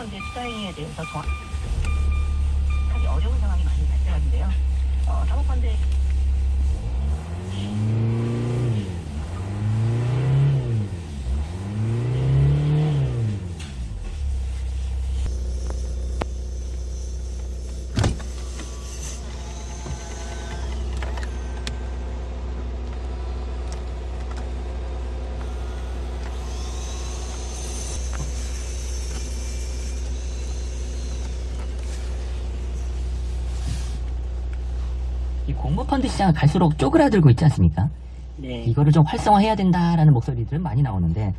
사모펀드의 투자 행위에 대해서 정확하기 어려운 상황이 많이 발생하는데요. 어, 사모펀드 이 공모펀드 시장은 갈수록 쪼그라들고 있지 않습니까? 네. 이거를 좀 활성화해야 된다라는 목소리들은 많이 나오는데